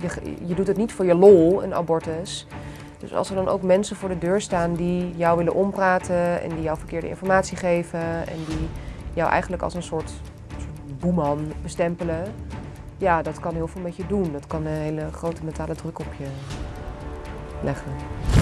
je, je doet het niet voor je lol, een abortus. Dus als er dan ook mensen voor de deur staan die jou willen ompraten en die jou verkeerde informatie geven en die jou eigenlijk als een soort, soort boeman bestempelen, ja, dat kan heel veel met je doen. Dat kan een hele grote mentale druk op je leggen.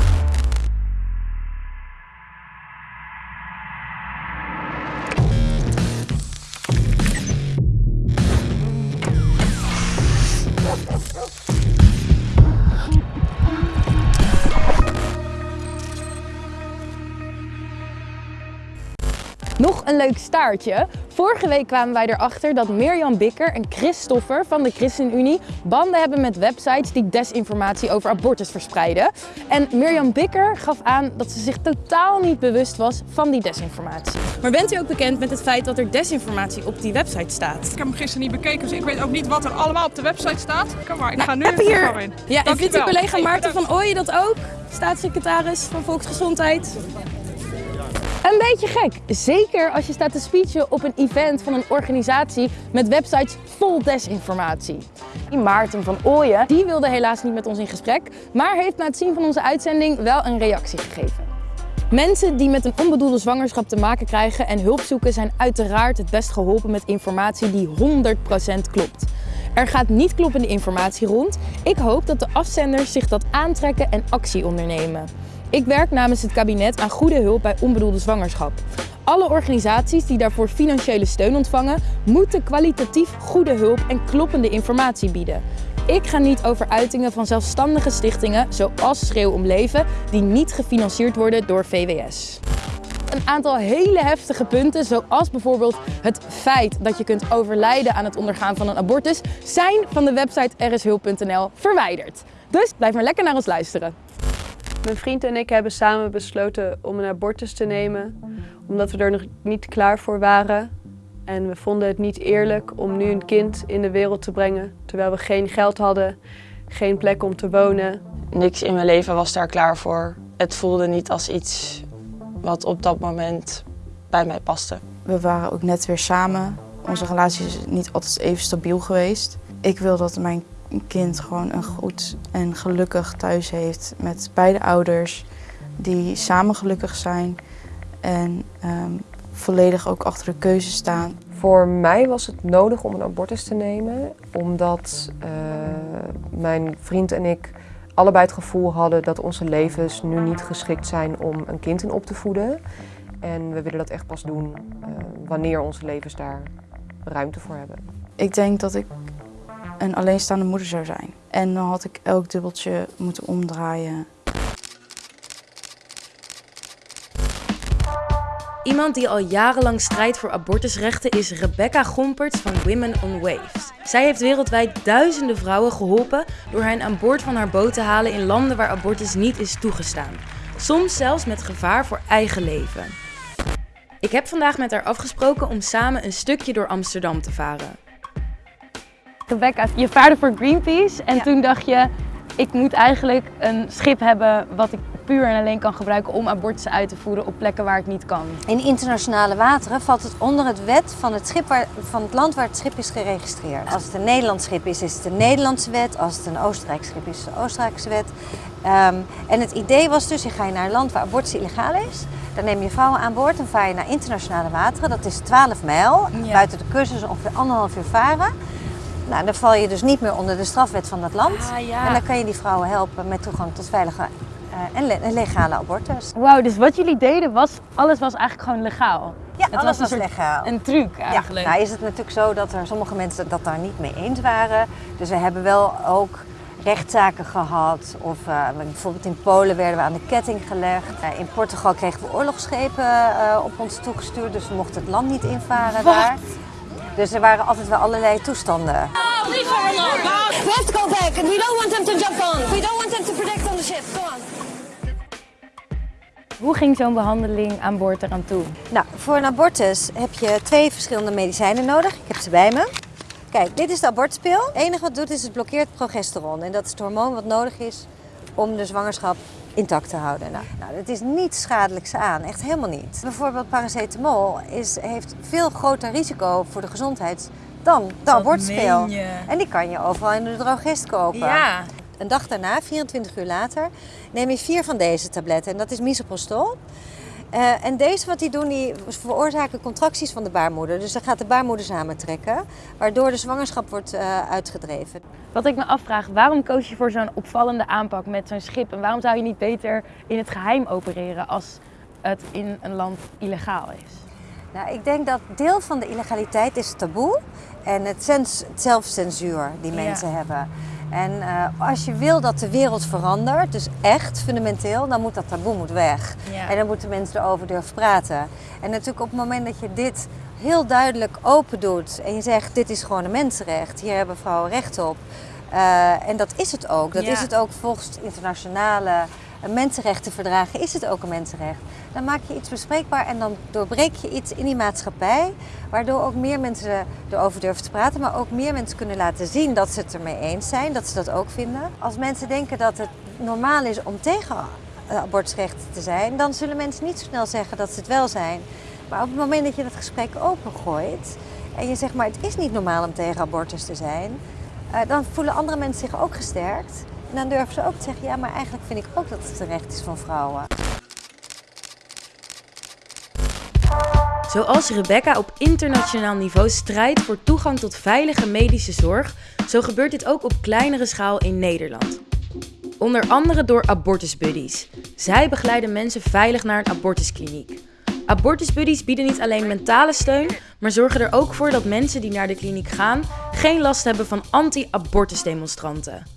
Nog een leuk staartje. Vorige week kwamen wij erachter dat Mirjam Bikker en Christoffer van de ChristenUnie banden hebben met websites die desinformatie over abortus verspreiden. En Mirjam Bikker gaf aan dat ze zich totaal niet bewust was van die desinformatie. Maar bent u ook bekend met het feit dat er desinformatie op die website staat? Ik heb hem gisteren niet bekeken, dus ik weet ook niet wat er allemaal op de website staat. Kom maar, ik Nou, ga nu heb even hier- in. Ja, en vindt uw collega Maarten van Ooyen dat ook? Staatssecretaris van Volksgezondheid. Een beetje gek. Zeker als je staat te speechen op een event van een organisatie met websites vol desinformatie. Maarten van Ooyen, die wilde helaas niet met ons in gesprek, maar heeft na het zien van onze uitzending wel een reactie gegeven. Mensen die met een onbedoelde zwangerschap te maken krijgen en hulp zoeken zijn uiteraard het best geholpen met informatie die 100% klopt. Er gaat niet kloppende informatie rond. Ik hoop dat de afzenders zich dat aantrekken en actie ondernemen. Ik werk namens het kabinet aan goede hulp bij onbedoelde zwangerschap. Alle organisaties die daarvoor financiële steun ontvangen, moeten kwalitatief goede hulp en kloppende informatie bieden. Ik ga niet over uitingen van zelfstandige stichtingen zoals Schreeuw om Leven, die niet gefinancierd worden door VWS. Een aantal hele heftige punten, zoals bijvoorbeeld het feit dat je kunt overlijden aan het ondergaan van een abortus, zijn van de website rshulp.nl verwijderd. Dus blijf maar lekker naar ons luisteren. Mijn vriend en ik hebben samen besloten om een abortus te nemen, omdat we er nog niet klaar voor waren. En we vonden het niet eerlijk om nu een kind in de wereld te brengen, terwijl we geen geld hadden, geen plek om te wonen. Niks in mijn leven was daar klaar voor. Het voelde niet als iets wat op dat moment bij mij paste. We waren ook net weer samen. Onze relatie is niet altijd even stabiel geweest. Ik wil dat mijn kind gewoon een goed en gelukkig thuis heeft met beide ouders. Die samen gelukkig zijn en ehm, volledig ook achter de keuze staan. Voor mij was het nodig om een abortus te nemen, omdat eh, mijn vriend en ik allebei het gevoel hadden dat onze levens nu niet geschikt zijn om een kind in op te voeden. En we willen dat echt pas doen eh, wanneer onze levens daar ruimte voor hebben. Ik denk dat ik een alleenstaande moeder zou zijn. En dan had ik elk dubbeltje moeten omdraaien. Iemand die al jarenlang strijdt voor abortusrechten is Rebecca Gomperts van Women on Waves. Zij heeft wereldwijd duizenden vrouwen geholpen door hen aan boord van haar boot te halen in landen waar abortus niet is toegestaan. Soms zelfs met gevaar voor eigen leven. Ik heb vandaag met haar afgesproken om samen een stukje door Amsterdam te varen. Rebecca, je vaarde voor Greenpeace en toen dacht je, ik moet eigenlijk een schip hebben wat ik puur en alleen kan gebruiken om abortussen uit te voeren op plekken waar het niet kan. In internationale wateren valt het onder het wet van het, schip waar, van het land waar het schip is geregistreerd. Als het een Nederlands schip is, is het een Nederlandse wet. Als het een Oostenrijks schip is, is het een Oostenrijkse wet. Ehm, en het idee was dus, je ga je naar een land waar abortus illegaal is. Dan neem je vrouwen aan boord en vaar je naar internationale wateren. Dat is 12 mijl. Ja. Buiten de is ongeveer anderhalf uur varen. Nou, dan val je dus niet meer onder de strafwet van dat land. Ah, ja. En dan kan je die vrouwen helpen met toegang tot veilige eh, en le- en legale abortus. Wauw, dus wat jullie deden was, alles was eigenlijk gewoon legaal. Ja, Het alles was was legaal. Een truc eigenlijk. Ja, nou is het natuurlijk zo dat er sommige mensen dat daar niet mee eens waren. Dus we hebben wel ook rechtszaken gehad. Of eh, bijvoorbeeld in Polen werden we aan de ketting gelegd. Eh, in Portugal kregen we oorlogsschepen op ons toegestuurd. Dus we mochten het land niet invaren Wat? daar. Dus er waren altijd wel allerlei toestanden. We have to go back and we don't want them to jump on. We don't want them to protect on the ship. Go on. Hoe ging zo'n behandeling aan boord eraan toe? Nou, voor een abortus heb je twee verschillende medicijnen nodig. Ik heb ze bij me. Kijk, dit is de abortuspil. Het enige wat het doet is het blokkeert progesteron. En dat is het hormoon wat nodig is om de zwangerschap intact te houden. Nou, nou het is niets schadelijks aan, echt helemaal niet. Bijvoorbeeld paracetamol is, heeft veel groter risico voor de gezondheid dan de abortuspil. En die kan je overal in de drogist kopen. Ja. Een dag daarna, 24 uur later, neem je vier van deze tabletten. En dat is misoprostol. Eh, en deze wat die doen, die veroorzaken contracties van de baarmoeder. Dus dan gaat de baarmoeder samentrekken, waardoor de zwangerschap wordt eh, uitgedreven. Wat ik me afvraag, waarom koos je voor zo'n opvallende aanpak met zo'n schip? En waarom zou je niet beter in het geheim opereren als het in een land illegaal is? Nou, ik denk dat deel van de illegaliteit is taboe en het, sens- zelfcensuur die Ja. mensen hebben. En eh, als je wil dat de wereld verandert, dus echt fundamenteel, dan moet dat taboe moet weg. Ja. En dan moeten mensen erover durven praten. En natuurlijk op het moment dat je dit heel duidelijk open doet en je zegt dit is gewoon een mensenrecht, hier hebben vrouwen recht op. Eh, en dat is het ook. Dat Ja. is het ook volgens internationale eh, mensenrechtenverdragen is het ook een mensenrecht. Dan maak je iets bespreekbaar en dan doorbreek je iets in die maatschappij, waardoor ook meer mensen erover durven te praten, maar ook meer mensen kunnen laten zien dat ze het ermee eens zijn, dat ze dat ook vinden. Als mensen denken dat het normaal is om tegen eh, abortusrechten te zijn, dan zullen mensen niet zo snel zeggen dat ze het wel zijn. Maar op het moment dat je dat gesprek opengooit en je zegt maar het is niet normaal om tegen abortus te zijn, eh, dan voelen andere mensen zich ook gesterkt. Dan durven ze ook te zeggen, ja maar eigenlijk vind ik ook dat het een recht is van vrouwen. Zoals Rebecca op internationaal niveau strijdt voor toegang tot veilige medische zorg, zo gebeurt dit ook op kleinere schaal in Nederland. Onder andere door abortusbuddies. Zij begeleiden mensen veilig naar een abortuskliniek. Abortusbuddies bieden niet alleen mentale steun, maar zorgen er ook voor dat mensen die naar de kliniek gaan geen last hebben van anti-abortusdemonstranten.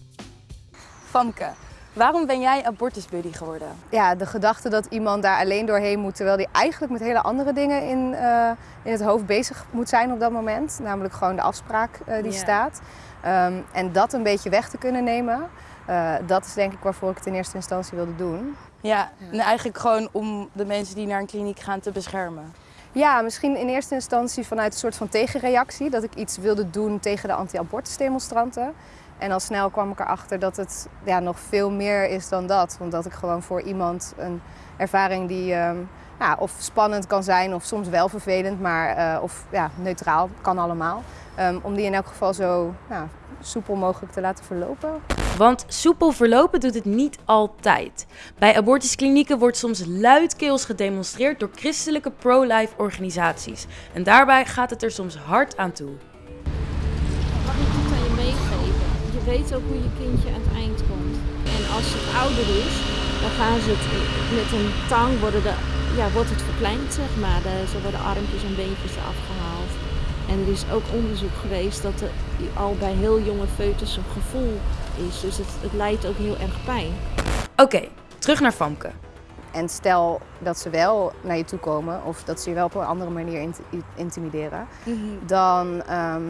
Famke, waarom ben jij abortusbuddy geworden? Ja, de gedachte dat iemand daar alleen doorheen moet, terwijl die eigenlijk met hele andere dingen in, eh, in het hoofd bezig moet zijn op dat moment. Namelijk gewoon de afspraak eh, die staat. Ehm, en dat een beetje weg te kunnen nemen, eh, dat is denk ik waarvoor ik het in eerste instantie wilde doen. Ja, en eigenlijk gewoon om de mensen die naar een kliniek gaan te beschermen. Ja, misschien in eerste instantie vanuit een soort van tegenreactie. Dat ik iets wilde doen tegen de anti-abortusdemonstranten. En al snel kwam ik erachter dat het ja, nog veel meer is dan dat. Omdat ik gewoon voor iemand een ervaring die ehm, ja, of spannend kan zijn of soms wel vervelend, maar eh, of ja, neutraal, kan allemaal. Ehm, om die in elk geval zo soepel mogelijk te laten verlopen. Want soepel verlopen doet het niet altijd. Bij abortusklinieken wordt soms luidkeels gedemonstreerd door christelijke pro-life organisaties. En daarbij gaat het er soms hard aan toe. Je weet ook hoe je kindje aan het eind komt. En als het ouder is, dan gaan ze het met een tang worden de, ja, wordt het verkleind, zeg maar. De, zo worden armpjes en beentjes afgehaald. En er is ook onderzoek geweest dat er al bij heel jonge foetus een gevoel is. Dus het, het leidt ook heel erg pijn. Oké, terug naar Famke. En stel dat ze wel naar je toe komen of dat ze je wel op een andere manier int- intimideren, dan, ehm,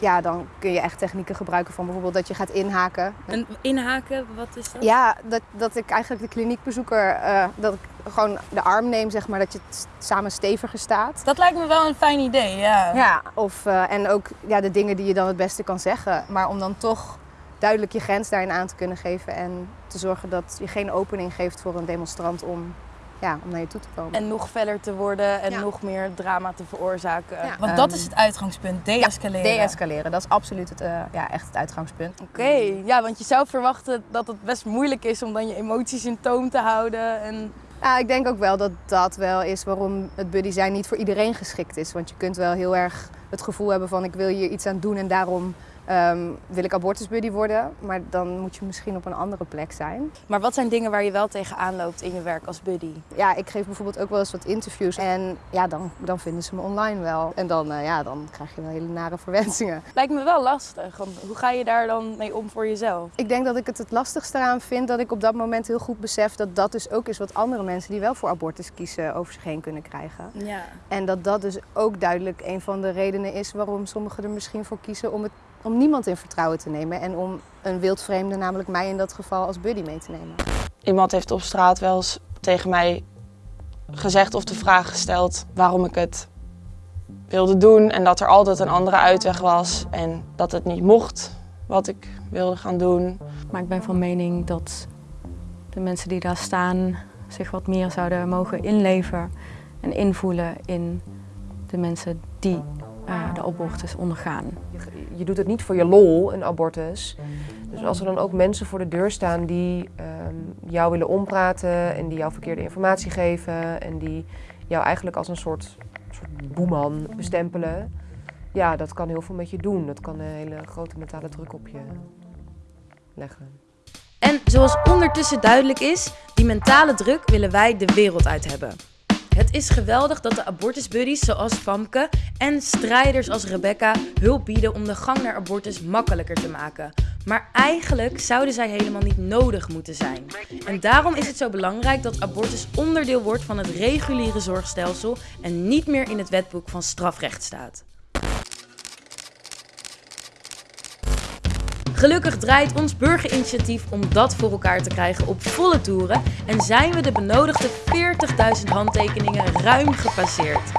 ja, dan kun je echt technieken gebruiken van bijvoorbeeld dat je gaat inhaken. En inhaken, wat is dat? Ja, dat, dat ik eigenlijk de kliniekbezoeker, eh, dat ik gewoon de arm neem, zeg maar, dat je samen steviger staat. Dat lijkt me wel een fijn idee, ja. Ja, of, eh, en ook ja, de dingen die je dan het beste kan zeggen. Maar om dan toch duidelijk je grens daarin aan te kunnen geven en te zorgen dat je geen opening geeft voor een demonstrant om, ja, om naar je toe te komen. En nog feller te worden en Ja. nog meer drama te veroorzaken. Ja. Want dat is het uitgangspunt, deescaleren. Deescaleren, dat is absoluut het, eh, ja, echt het uitgangspunt. Oké, ja, want je zou verwachten dat het best moeilijk is om dan je emoties in toom te houden. En... Ja, ik denk ook wel dat dat wel is waarom het buddy zijn niet voor iedereen geschikt is. Want je kunt wel heel erg het gevoel hebben van ik wil hier iets aan doen en daarom ehm, wil ik abortusbuddy worden. Maar dan moet je misschien op een andere plek zijn. Maar wat zijn dingen waar je wel tegenaan loopt in je werk als buddy? Ja, ik geef bijvoorbeeld ook wel eens wat interviews en ja, dan, dan vinden ze me online wel. En dan, eh, ja, dan krijg je wel hele nare verwensingen. Lijkt me wel lastig. want Hoe ga je daar dan mee om voor jezelf? Ik denk dat ik het het lastigste eraan vind dat ik op dat moment heel goed besef dat dat dus ook is wat andere mensen die wel voor abortus kiezen over zich heen kunnen krijgen. Ja. En dat dat dus ook duidelijk een van de redenen is waarom sommigen er misschien voor kiezen om, het, om niemand in vertrouwen te nemen. En om een wildvreemde, namelijk mij in dat geval, als buddy mee te nemen. Iemand heeft op straat wel eens tegen mij gezegd of de vraag gesteld waarom ik het wilde doen. En dat er altijd een andere uitweg was en dat het niet mocht wat ik wilde gaan doen. Maar ik ben van mening dat de mensen die daar staan zich wat meer zouden mogen inleven en invoelen in de mensen die eh, de abortus ondergaan. Je, doet het niet voor je lol, een abortus. Dus als er dan ook mensen voor de deur staan die ehm, jou willen ompraten en die jou verkeerde informatie geven en die jou eigenlijk als een soort, soort boeman bestempelen, ja, dat kan heel veel met je doen. Dat kan een hele grote mentale druk op je leggen. En zoals ondertussen duidelijk is, die mentale druk willen wij de wereld uit hebben. Het is geweldig dat de abortusbuddies zoals Famke en strijders als Rebecca hulp bieden om de gang naar abortus makkelijker te maken. Maar eigenlijk zouden zij helemaal niet nodig moeten zijn. En daarom is het zo belangrijk dat abortus onderdeel wordt van het reguliere zorgstelsel en niet meer in het wetboek van strafrecht staat. Gelukkig draait ons burgerinitiatief om dat voor elkaar te krijgen op volle toeren en zijn we de benodigde 40.000 handtekeningen ruim gepasseerd.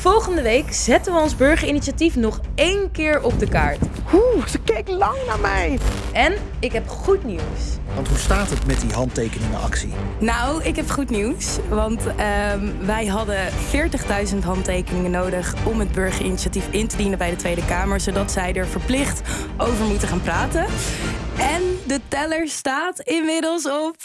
Volgende week zetten we ons burgerinitiatief nog één keer op de kaart. Oeh, ze keek lang naar mij. En ik heb goed nieuws. Want hoe staat het met die handtekeningenactie? Nou, ik heb goed nieuws. Want ehm, wij hadden 40.000 handtekeningen nodig om het burgerinitiatief in te dienen bij de Tweede Kamer. Zodat zij er verplicht over moeten gaan praten. En de teller staat inmiddels op